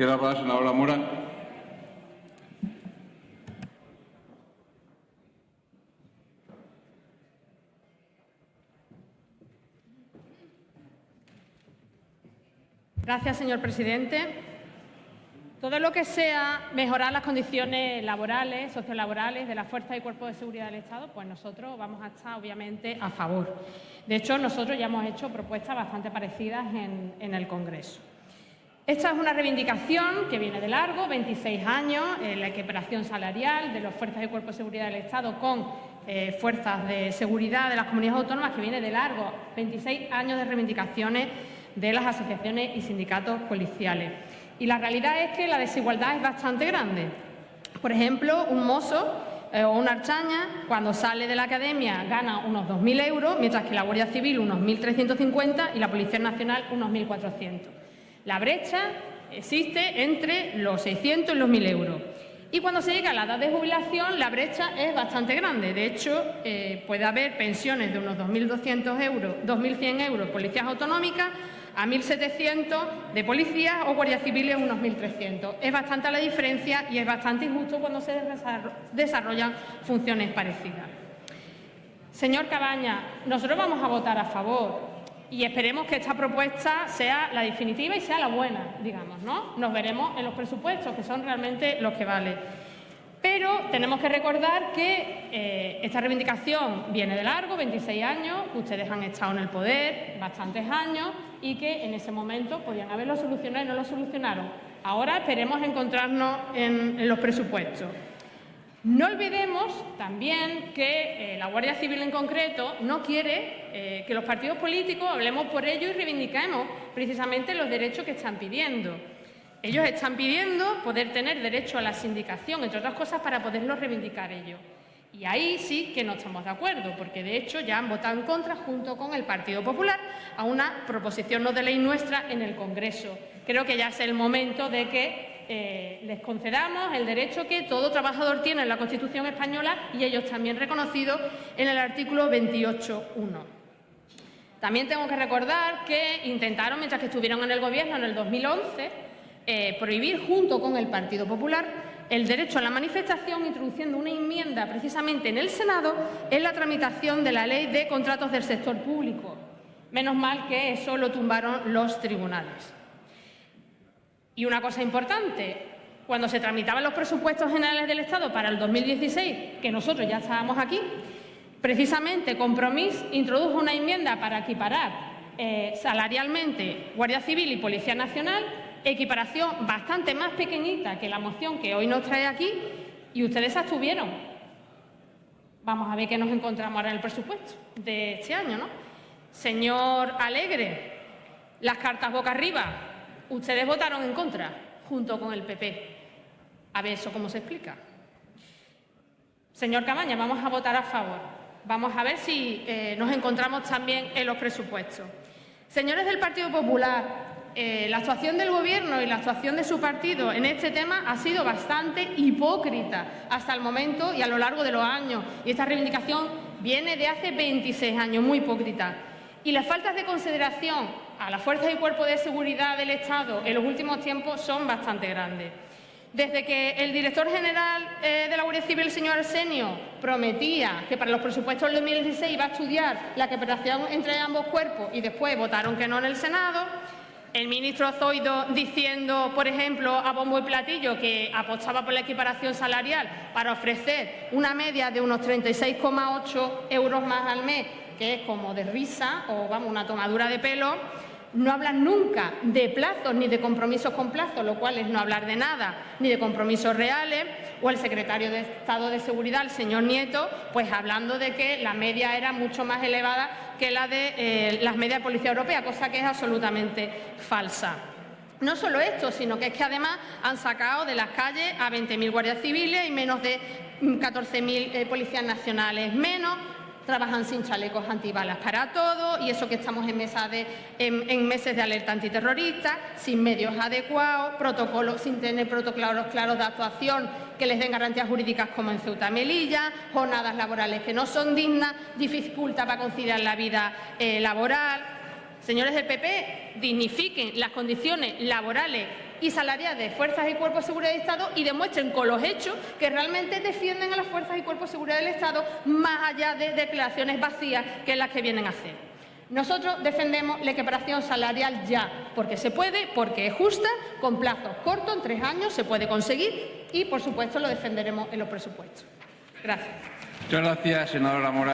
La palabra senadora Mora. Gracias, señor presidente. Todo lo que sea mejorar las condiciones laborales, sociolaborales de las fuerzas y cuerpos de seguridad del Estado, pues nosotros vamos a estar obviamente a favor. De hecho, nosotros ya hemos hecho propuestas bastante parecidas en, el Congreso. Esta es una reivindicación que viene de largo, 26 años, en la equiparación salarial de las fuerzas y cuerpos de seguridad del Estado con eh, fuerzas de seguridad de las comunidades autónomas, que viene de largo, 26 años de reivindicaciones de las asociaciones y sindicatos policiales. Y la realidad es que la desigualdad es bastante grande. Por ejemplo, un mozo eh, o una archaña, cuando sale de la academia, gana unos 2.000 euros, mientras que la Guardia Civil unos 1.350 y la Policía Nacional unos 1.400. La brecha existe entre los 600 y los 1.000 euros. Y cuando se llega a la edad de jubilación, la brecha es bastante grande. De hecho, eh, puede haber pensiones de unos 2.200 euros, 2.100 euros policías autonómicas, a 1.700 de policías o guardias civiles unos 1.300. Es bastante la diferencia y es bastante injusto cuando se desarrollan funciones parecidas. Señor Cabaña, nosotros vamos a votar a favor y esperemos que esta propuesta sea la definitiva y sea la buena, digamos, ¿no? Nos veremos en los presupuestos, que son realmente los que valen. Pero tenemos que recordar que eh, esta reivindicación viene de largo, 26 años, ustedes han estado en el poder bastantes años y que en ese momento podían haberlo solucionado y no lo solucionaron. Ahora esperemos encontrarnos en, los presupuestos. No olvidemos también que eh, la Guardia Civil en concreto no quiere eh, que los partidos políticos hablemos por ello y reivindiquemos precisamente los derechos que están pidiendo. Ellos están pidiendo poder tener derecho a la sindicación, entre otras cosas, para poderlo reivindicar ellos. Y ahí sí que no estamos de acuerdo, porque de hecho ya han votado en contra, junto con el Partido Popular, a una proposición no de ley nuestra en el Congreso. Creo que ya es el momento de que eh, les concedamos el derecho que todo trabajador tiene en la Constitución española y ellos también reconocidos en el artículo 28.1. También tengo que recordar que intentaron, mientras que estuvieron en el Gobierno en el 2011, eh, prohibir junto con el Partido Popular el derecho a la manifestación introduciendo una enmienda precisamente en el Senado en la tramitación de la ley de contratos del sector público. Menos mal que eso lo tumbaron los tribunales. Y una cosa importante, cuando se tramitaban los presupuestos generales del Estado para el 2016, que nosotros ya estábamos aquí, precisamente Compromís introdujo una enmienda para equiparar eh, salarialmente Guardia Civil y Policía Nacional equiparación bastante más pequeñita que la moción que hoy nos trae aquí y ustedes se abstuvieron. Vamos a ver qué nos encontramos ahora en el presupuesto de este año, ¿no? Señor Alegre, las cartas boca arriba, ustedes votaron en contra junto con el PP. A ver eso cómo se explica. Señor Camaña, vamos a votar a favor. Vamos a ver si eh, nos encontramos también en los presupuestos. Señores del Partido Popular, eh, la actuación del Gobierno y la actuación de su partido en este tema ha sido bastante hipócrita hasta el momento y a lo largo de los años. Y esta reivindicación viene de hace 26 años, muy hipócrita. Y las faltas de consideración a las fuerzas y cuerpos de seguridad del Estado en los últimos tiempos son bastante grandes. Desde que el director general eh, de la Guardia Civil, el señor Arsenio, prometía que para los presupuestos del 2016 iba a estudiar la cooperación entre ambos cuerpos y después votaron que no en el Senado, el ministro Zoido diciendo, por ejemplo, a bombo y platillo que apostaba por la equiparación salarial para ofrecer una media de unos 36,8 euros más al mes, que es como de risa o vamos, una tomadura de pelo, no hablan nunca de plazos ni de compromisos con plazos, lo cual es no hablar de nada, ni de compromisos reales, o el secretario de Estado de Seguridad, el señor Nieto, pues hablando de que la media era mucho más elevada que la de eh, las medias de Policía Europea, cosa que es absolutamente falsa. No solo esto, sino que es que además han sacado de las calles a 20.000 guardias civiles y menos de 14.000 eh, policías nacionales menos, trabajan sin chalecos antibalas para todo y eso que estamos en, meses de alerta antiterrorista, sin medios adecuados, protocolos, sin tener protocolos claros de actuación que les den garantías jurídicas como en Ceuta Melilla, jornadas laborales que no son dignas, dificulta para conciliar la vida eh, laboral. Señores del PP, dignifiquen las condiciones laborales y salarial de fuerzas y cuerpos de seguridad del Estado y demuestren con los hechos que realmente defienden a las fuerzas y cuerpos de seguridad del Estado más allá de declaraciones vacías que las que vienen a hacer. Nosotros defendemos la equiparación salarial ya, porque se puede, porque es justa, con plazos cortos, en tres años se puede conseguir y, por supuesto, lo defenderemos en los presupuestos. Gracias. Muchas gracias, senadora Mora.